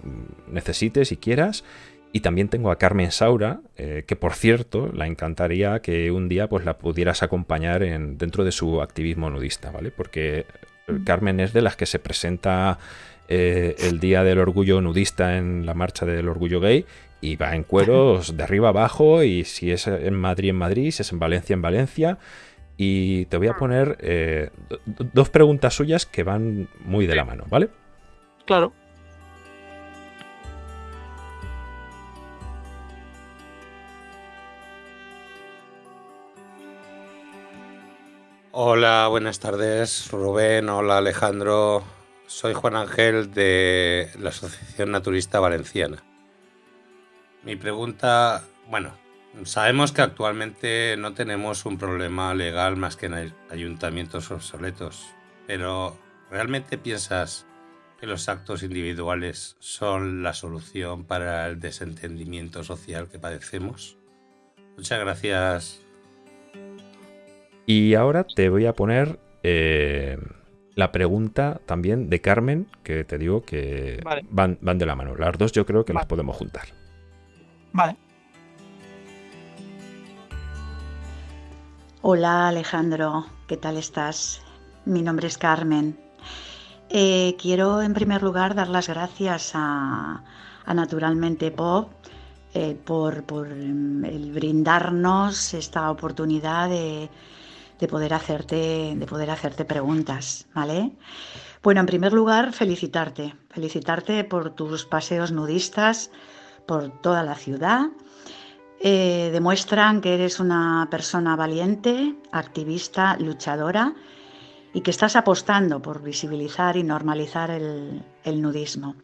necesites y quieras. Y también tengo a Carmen Saura, eh, que por cierto, la encantaría que un día pues, la pudieras acompañar en, dentro de su activismo nudista, ¿vale? Porque eh. Carmen es de las que se presenta eh, el Día del Orgullo Nudista en la Marcha del Orgullo Gay y va en cueros de arriba abajo y si es en Madrid, en Madrid, si es en Valencia, en Valencia. Y te voy a mm. poner dos preguntas suyas que van muy de la mano, ¿vale? Claro. Hola, buenas tardes, Rubén. Hola, Alejandro. Soy Juan Ángel de la Asociación Naturista Valenciana. Mi pregunta, bueno, sabemos que actualmente no tenemos un problema legal más que en ayuntamientos obsoletos, pero ¿realmente piensas que los actos individuales son la solución para el desentendimiento social que padecemos? Muchas gracias, y ahora te voy a poner eh, la pregunta también de Carmen, que te digo que van, van, de la mano. Las dos yo creo que las podemos juntar. Vale. Hola Alejandro, ¿qué tal estás? Mi nombre es Carmen Eh, quiero en primer lugar dar las gracias a, Naturalmente Pop eh, por, mm, el brindarnos esta oportunidad de, poder hacerte, de poder hacerte preguntas, ¿vale? Bueno, en primer lugar, felicitarte, felicitarte por tus paseos nudistas por toda la ciudad. Eh, demuestran que eres una persona valiente, activista, luchadora y que estás apostando por visibilizar y normalizar el, nudismo.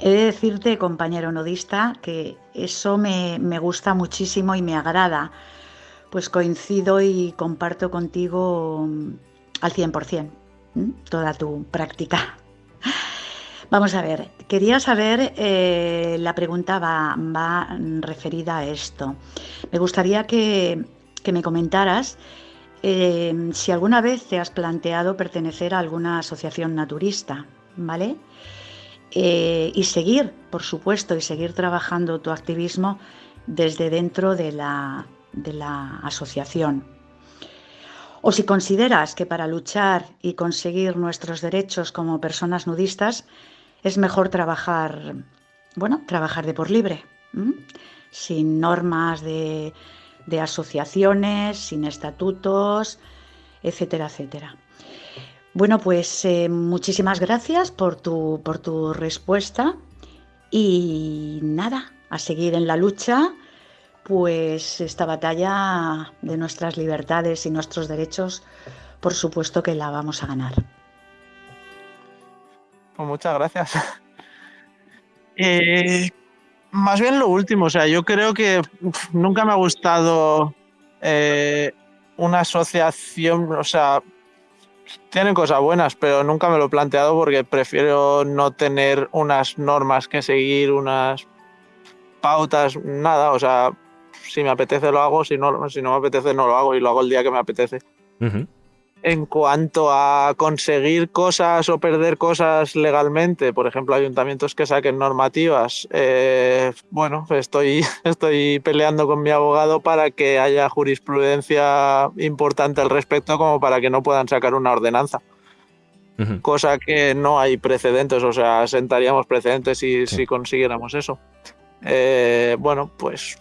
He de decirte, compañero nudista, que eso me, gusta muchísimo y me agrada, pues coincido y comparto contigo al 100% toda tu práctica. Vamos a ver, quería saber, eh, la pregunta va, referida a esto. Me gustaría que, que me comentaras Em, si alguna vez te has planteado pertenecer a alguna asociación naturista, ¿vale? Eh, y seguir, por supuesto, y seguir trabajando tu activismo desde dentro de la, de la asociación. O si consideras que para luchar y conseguir nuestros derechos como personas nudistas es mejor trabajar, bueno, trabajar de por libre, sin normas de de asociaciones, sin estatutos, etcétera, etcétera. Bueno, pues eh, muchísimas gracias por tu, por tu respuesta y nada, a seguir en la lucha, pues esta batalla de nuestras libertades y nuestros derechos, por supuesto que la vamos a ganar. Pues muchas gracias. Eh, más bien lo último, o sea, yo creo que nunca me ha gustado eh, una asociación, o sea, tienen cosas buenas, pero nunca me lo he planteado porque prefiero no tener unas normas que seguir, unas pautas, nada, o sea, si me apetece lo hago, si no, si no me apetece no lo hago y lo hago el día que me apetece en cuanto a conseguir cosas o perder cosas legalmente, por ejemplo, ayuntamientos que saquen normativas, eh, bueno, estoy, estoy peleando con mi abogado para que haya jurisprudencia importante al respecto como para que no puedan sacar una ordenanza. Cosa que no hay precedentes, o sea, sentaríamos precedentes si, si consiguiéramos eso. Eh, bueno, pues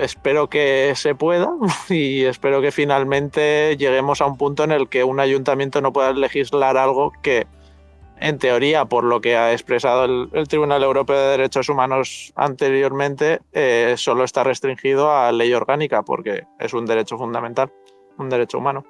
espero que se pueda y espero que finalmente lleguemos a un punto en el que un ayuntamiento no pueda legislar algo que, en teoría, por lo que ha expresado el, Tribunal Europeo de Derechos Humanos anteriormente, eh, solo está restringido a ley orgánica porque es un derecho fundamental, un derecho humano.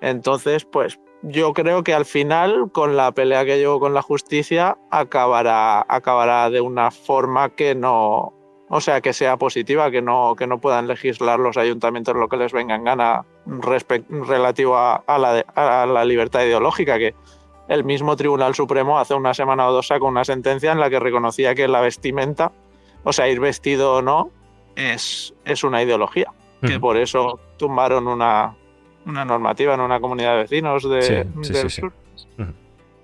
Entonces, pues yo creo que al final, con la pelea que llevo con la justicia, acabará, acabará de una forma que no, o sea, que sea positiva, que no, que no puedan legislar los ayuntamientos lo que les venga en gana relativo a, la, libertad ideológica, que el mismo Tribunal Supremo hace una semana o dos sacó una sentencia en la que reconocía que la vestimenta, o sea, ir vestido o no, es, es una ideología. Que por eso tumbaron una, normativa en una comunidad de vecinos de, del sur.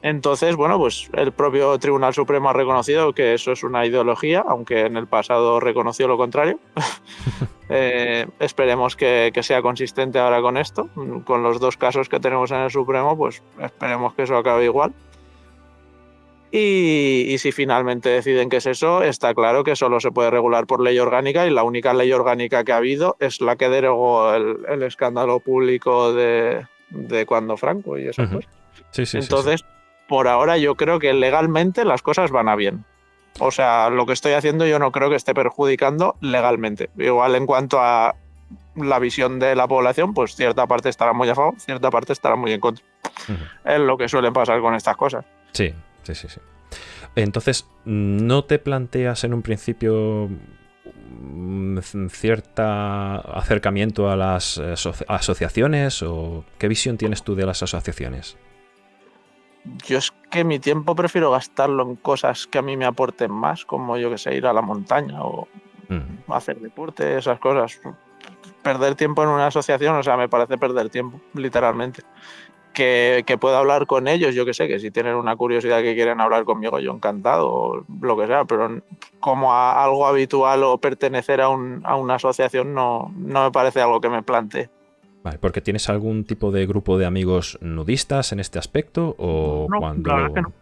Entonces, bueno, pues el propio Tribunal Supremo ha reconocido que eso es una ideología, aunque en el pasado reconoció lo contrario. Eh, esperemos que, sea consistente ahora con esto. Con los dos casos que tenemos en el Supremo, pues esperemos que eso acabe igual. Y, si finalmente deciden que es eso, está claro que solo se puede regular por ley orgánica y la única ley orgánica que ha habido es la que derogó el, escándalo público de, cuando Franco y eso. Sí, sí, Entonces, por ahora yo creo que legalmente las cosas van a bien. O sea, lo que estoy haciendo yo no creo que esté perjudicando legalmente. Igual en cuanto a la visión de la población, pues cierta parte estará muy a favor, cierta parte estará muy en contra. Es lo que suele pasar con estas cosas. Sí, sí, sí, sí. Entonces, ¿no te planteas en un principio mm, cierta acercamiento a las eh, asociaciones o qué visión tienes tú de las asociaciones? Yo es que mi tiempo prefiero gastarlo en cosas que a mí me aporten más, como yo que sé, ir a la montaña o mm. hacer deporte, esas cosas. Perder tiempo en una asociación, o sea, me parece perder tiempo, literalmente. Que, que pueda hablar con ellos, yo que sé, que si tienen una curiosidad que quieren hablar conmigo, yo encantado, o lo que sea, pero como algo habitual o pertenecer a, un, a una asociación no, no me parece algo que me plantee. Vale, porque tienes algún tipo de grupo de amigos nudistas en este aspecto o No, cuando la verdad que no.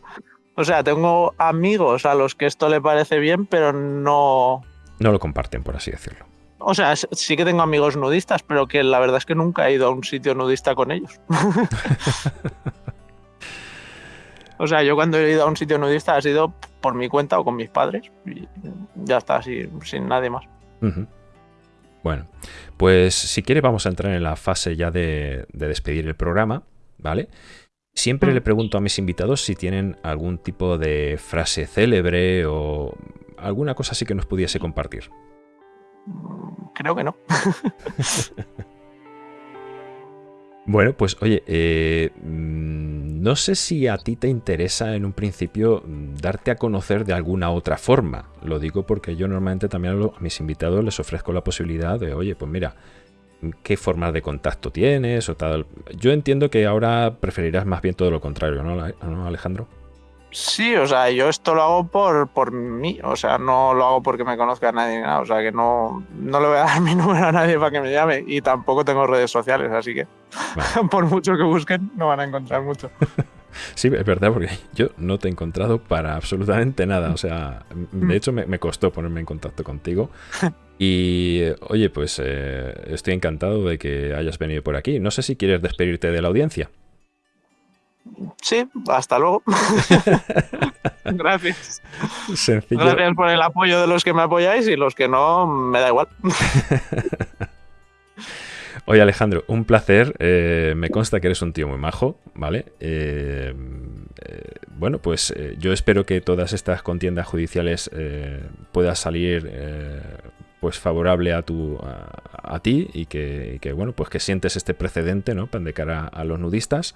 O sea, tengo amigos a los que esto le parece bien, pero no. No lo comparten, por así decirlo. O sea, sí que tengo amigos nudistas, pero que la verdad es que nunca he ido a un sitio nudista con ellos. o sea, yo cuando he ido a un sitio nudista ha sido por mi cuenta o con mis padres. Y ya está, así, sin nadie más. Ujú. Bueno, pues si quieres vamos a entrar en la fase ya de, de despedir el programa, ¿vale? Siempre le pregunto a mis invitados si tienen algún tipo de frase célebre o alguna cosa así que nos pudiese compartir. Creo que no. Bueno, pues oye, eh, mm, no sé si a ti te interesa en un principio mm, darte a conocer de alguna otra forma. Lo digo porque yo normalmente también a mis invitados les ofrezco la posibilidad de, oye, pues mira, ¿qué formas de contacto tienes o tal? Yo entiendo que ahora preferirás más bien todo lo contrario, ¿no, Ale- ¿no, Alejandro? Sí, o sea, yo esto lo hago por, por mí, o sea, no lo hago porque me conozca nadie ni nada, o sea, que no, no le voy a dar mi número a nadie para que me llame y tampoco tengo redes sociales, así que Vale. por mucho que busquen no van a encontrar mucho. Sí, es verdad, porque yo no te he encontrado para absolutamente nada. O sea, de hecho me, me costó ponerme en contacto contigo. Y oye, pues eh, estoy encantado de que hayas venido por aquí. No sé si quieres despedirte de la audiencia. Sí, hasta luego. Gracias. Sencillo. Gracias por el apoyo de los que me apoyáis y los que no, me da igual. Oye, Alejandro, un placer. Eh, me consta que eres un tío muy majo, ¿vale? Eh, eh, bueno, pues eh, yo espero que todas estas contiendas judiciales eh, puedan salir eh, pues favorable a tu a, a ti y que, y que, bueno pues que sientes este precedente, ¿no? De cara a los nudistas.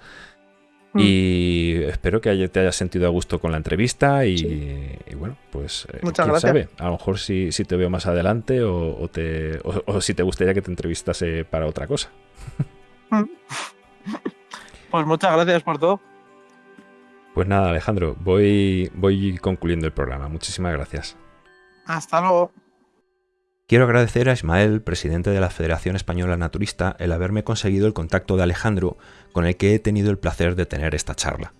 Mm. Y espero que haya- te hayas sentido a gusto con la entrevista y, y bueno, pues eh, Muchas quién gracias. sabe, a lo mejor si, si te veo más adelante o, o te, o- o si te gustaría que te entrevistase para otra cosa. Pues muchas gracias por todo. Pues nada, Alejandro, voy, voy concluyendo el programa. Muchísimas gracias. Hasta luego. Quiero agradecer a Ismael, presidente de la Federación Española Naturista, el haberme conseguido el contacto de Alejandro, con el que he tenido el placer de tener esta charla.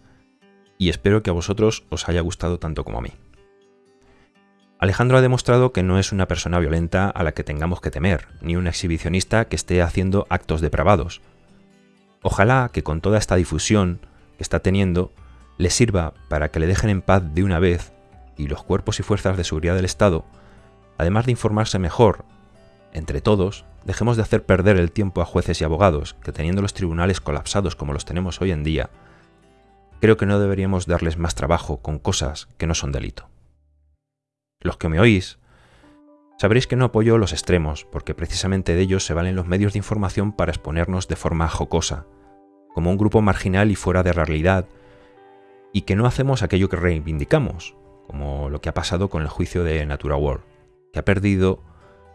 Y espero que a vosotros os haya gustado tanto como a mí. Alejandro ha demostrado que no es una persona violenta a la que tengamos que temer, ni un exhibicionista que esté haciendo actos depravados. Ojalá que con toda esta difusión que está teniendo, le sirva para que le dejen en paz de una vez y los cuerpos y fuerzas de seguridad del Estado además de informarse mejor, entre todos, dejemos de hacer perder el tiempo a jueces y abogados, que teniendo los tribunales colapsados como los tenemos hoy en día, creo que no deberíamos darles más trabajo con cosas que no son delito. Los que me oís, sabréis que no apoyo los extremos, porque precisamente de ellos se valen los medios de información para exponernos de forma jocosa, como un grupo marginal y fuera de realidad, y que no hacemos aquello que reivindicamos, como lo que ha pasado con el juicio de Natura World que ha perdido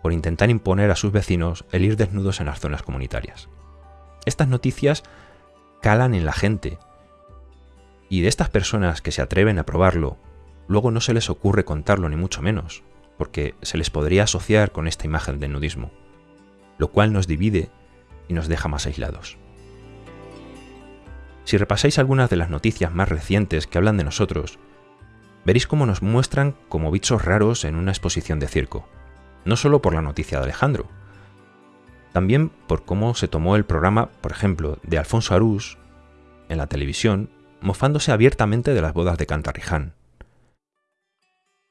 por intentar imponer a sus vecinos el ir desnudos en las zonas comunitarias. Estas noticias calan en la gente y de estas personas que se atreven a probarlo, luego no se les ocurre contarlo ni mucho menos, porque se les podría asociar con esta imagen del nudismo, lo cual nos divide y nos deja más aislados. Si repasáis algunas de las noticias más recientes que hablan de nosotros, veréis cómo nos muestran como bichos raros en una exposición de circo, no solo por la noticia de Alejandro, también por cómo se tomó el programa, por ejemplo, de Alfonso Arús en la televisión, mofándose abiertamente de las bodas de Cantarriján.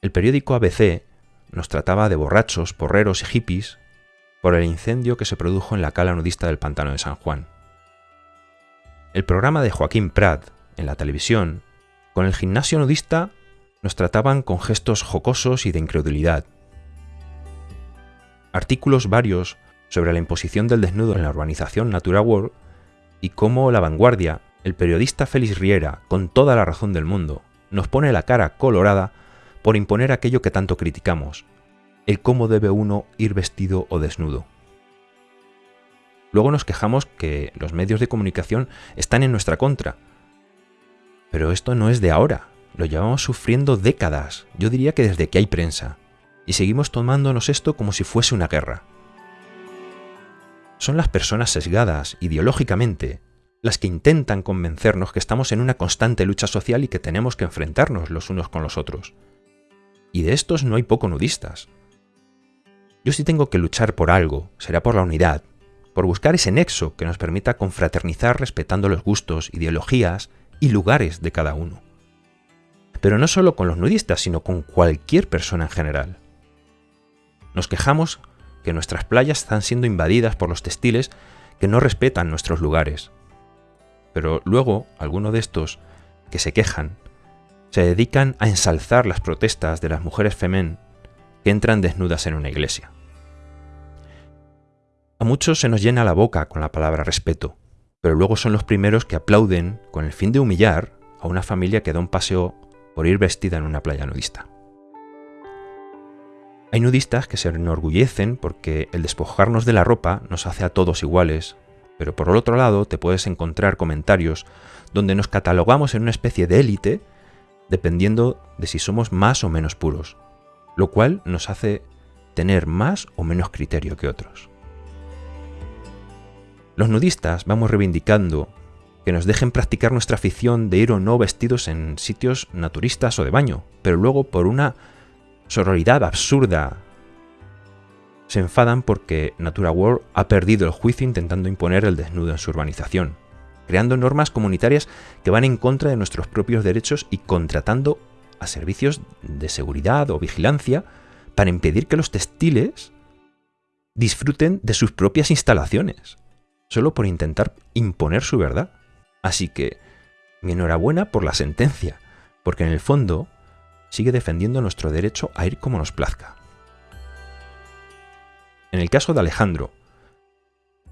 El periódico ABC nos trataba de borrachos, porreros y hippies por el incendio que se produjo en la cala nudista del pantano de San Juan. El programa de Joaquín Prat en la televisión, con el gimnasio nudista nos trataban con gestos jocosos y de incredulidad. Artículos varios sobre la imposición del desnudo en la urbanización Natura World y cómo La Vanguardia, el periodista Félix Riera, con toda la razón del mundo, nos pone la cara colorada por imponer aquello que tanto criticamos, el cómo debe uno ir vestido o desnudo. Luego nos quejamos que los medios de comunicación están en nuestra contra. Pero esto no es de ahora, lo llevamos sufriendo décadas, yo diría que desde que hay prensa, y seguimos tomándonos esto como si fuese una guerra. son las personas sesgadas ideológicamente las que intentan convencernos que estamos en una constante lucha social y que tenemos que enfrentarnos los unos con los otros. Y de estos no hay poco nudistas. Yo sí tengo que luchar por algo, será por la unidad, por buscar ese nexo que nos permita confraternizar respetando los gustos, ideologías y lugares de cada uno. Pero no solo con los nudistas, sino con cualquier persona en general. Nos quejamos que nuestras playas están siendo invadidas por los textiles que no respetan nuestros lugares. Pero luego, algunos de estos que se quejan se dedican a ensalzar las protestas de las mujeres femén que entran desnudas en una iglesia. A muchos se nos llena la boca con la palabra respeto, pero luego son los primeros que aplauden con el fin de humillar a una familia que da un paseo por ir vestida en una playa nudista. Hay nudistas que se enorgullecen porque el despojarnos de la ropa nos hace a todos iguales, pero por el otro lado te puedes encontrar comentarios donde nos catalogamos en una especie de élite dependiendo de si somos más o menos puros, lo cual nos hace tener más o menos criterio que otros. Los nudistas vamos reivindicando que nos dejen practicar nuestra afición de ir o no vestidos en sitios naturistas o de baño, pero luego por una sororidad absurda se enfadan porque Natura World ha perdido el juicio intentando imponer el desnudo en su urbanización, creando normas comunitarias que van en contra de nuestros propios derechos y contratando a servicios de seguridad o vigilancia para impedir que los textiles disfruten de sus propias instalaciones solo por intentar imponer su verdad. Así que, mi enhorabuena por la sentencia, porque en el fondo sigue defendiendo nuestro derecho a ir como nos plazca. En el caso de Alejandro,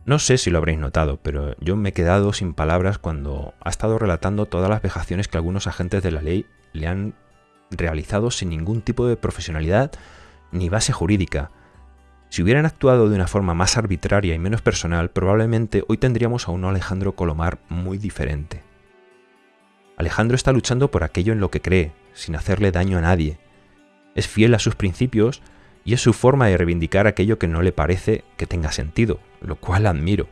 no sé si lo habréis notado, pero yo me he quedado sin palabras cuando ha estado relatando todas las vejaciones que algunos agentes de la ley le han realizado sin ningún tipo de profesionalidad ni base jurídica, si hubieran actuado de una forma más arbitraria y menos personal, probablemente hoy tendríamos a un Alejandro Colomar muy diferente. Alejandro está luchando por aquello en lo que cree, sin hacerle daño a nadie. Es fiel a sus principios y es su forma de reivindicar aquello que no le parece que tenga sentido, lo cual admiro.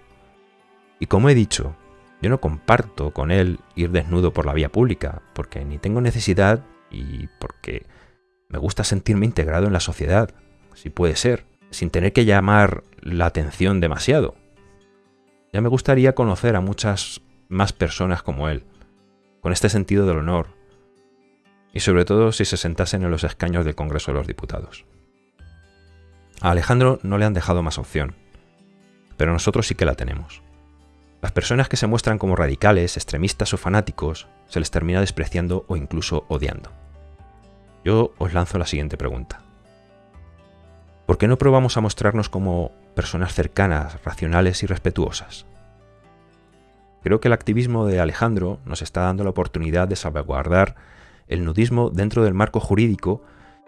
Y como he dicho, yo no comparto con él ir desnudo por la vía pública, porque ni tengo necesidad y porque me gusta sentirme integrado en la sociedad, si puede ser sin tener que llamar la atención demasiado. Ya me gustaría conocer a muchas más personas como él, con este sentido del honor, y sobre todo si se sentasen en los escaños del Congreso de los Diputados. A Alejandro no le han dejado más opción, pero nosotros sí que la tenemos. Las personas que se muestran como radicales, extremistas o fanáticos se les termina despreciando o incluso odiando. Yo os lanzo la siguiente pregunta. ¿Por qué no probamos a mostrarnos como personas cercanas, racionales y respetuosas? Creo que el activismo de Alejandro nos está dando la oportunidad de salvaguardar el nudismo dentro del marco jurídico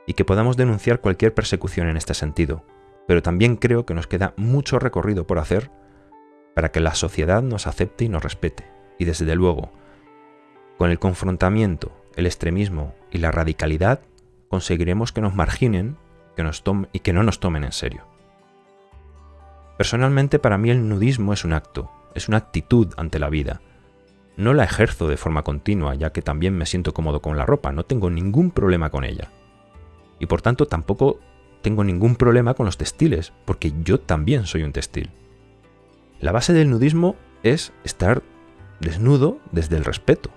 y que podamos denunciar cualquier persecución en este sentido. Pero también creo que nos queda mucho recorrido por hacer para que la sociedad nos acepte y nos respete. Y desde luego, con el confrontamiento, el extremismo y la radicalidad, conseguiremos que nos marginen y que no nos tomen en serio. Personalmente para mí el nudismo es un acto, es una actitud ante la vida. No la ejerzo de forma continua, ya que también me siento cómodo con la ropa, no tengo ningún problema con ella. Y por tanto tampoco tengo ningún problema con los textiles, porque yo también soy un textil. La base del nudismo es estar desnudo desde el respeto.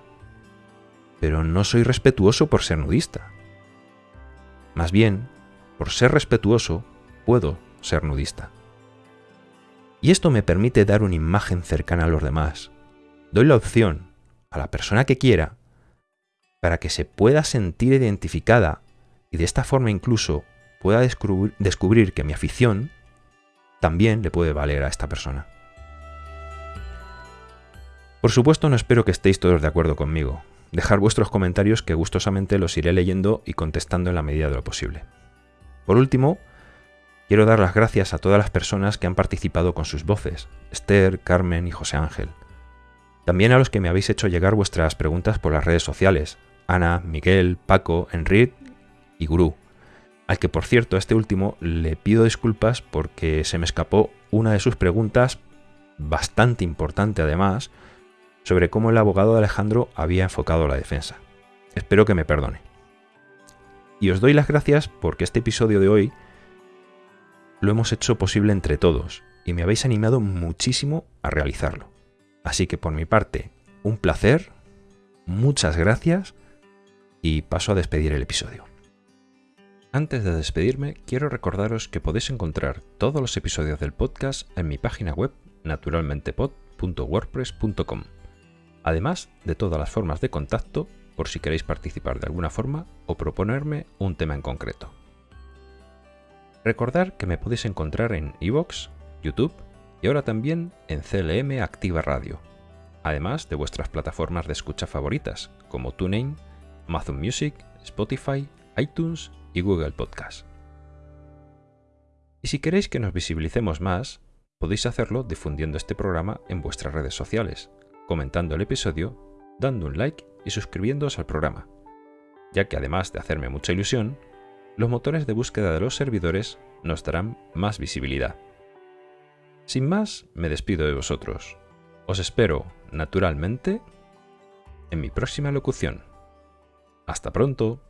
Pero no soy respetuoso por ser nudista. Más bien, por ser respetuoso, puedo ser nudista. Y esto me permite dar una imagen cercana a los demás. Doy la opción a la persona que quiera para que se pueda sentir identificada y de esta forma incluso pueda descubrir, que mi afición también le puede valer a esta persona. Por supuesto no espero que estéis todos de acuerdo conmigo. Dejar vuestros comentarios que gustosamente los iré leyendo y contestando en la medida de lo posible. Por último, quiero dar las gracias a todas las personas que han participado con sus voces, Esther, Carmen y José Ángel. También a los que me habéis hecho llegar vuestras preguntas por las redes sociales, Ana, Miguel, Paco, Enrique y Gurú. al que por cierto a este último le pido disculpas porque se me escapó una de sus preguntas, bastante importante además, sobre cómo el abogado de Alejandro había enfocado la defensa. Espero que me perdone. Y os doy las gracias porque este episodio de hoy lo hemos hecho posible entre todos y me habéis animado muchísimo a realizarlo. Así que por mi parte, un placer, muchas gracias y paso a despedir el episodio. Antes de despedirme, quiero recordaros que podéis encontrar todos los episodios del podcast en mi página web naturalmentepod.wordpress.com, además de todas las formas de contacto por si queréis participar de alguna forma o proponerme un tema en concreto. Recordar que me podéis encontrar en iVoox, YouTube y ahora también en CLM Activa Radio, además de vuestras plataformas de escucha favoritas como TuneIn, Amazon Music, Spotify, iTunes y Google Podcast. Y si queréis que nos visibilicemos más, podéis hacerlo difundiendo este programa en vuestras redes sociales, comentando el episodio, dando un like y suscribiéndoos al programa, ya que además de hacerme mucha ilusión, los motores de búsqueda de los servidores nos darán más visibilidad. Sin más, me despido de vosotros. Os espero, naturalmente, en mi próxima locución. Hasta pronto.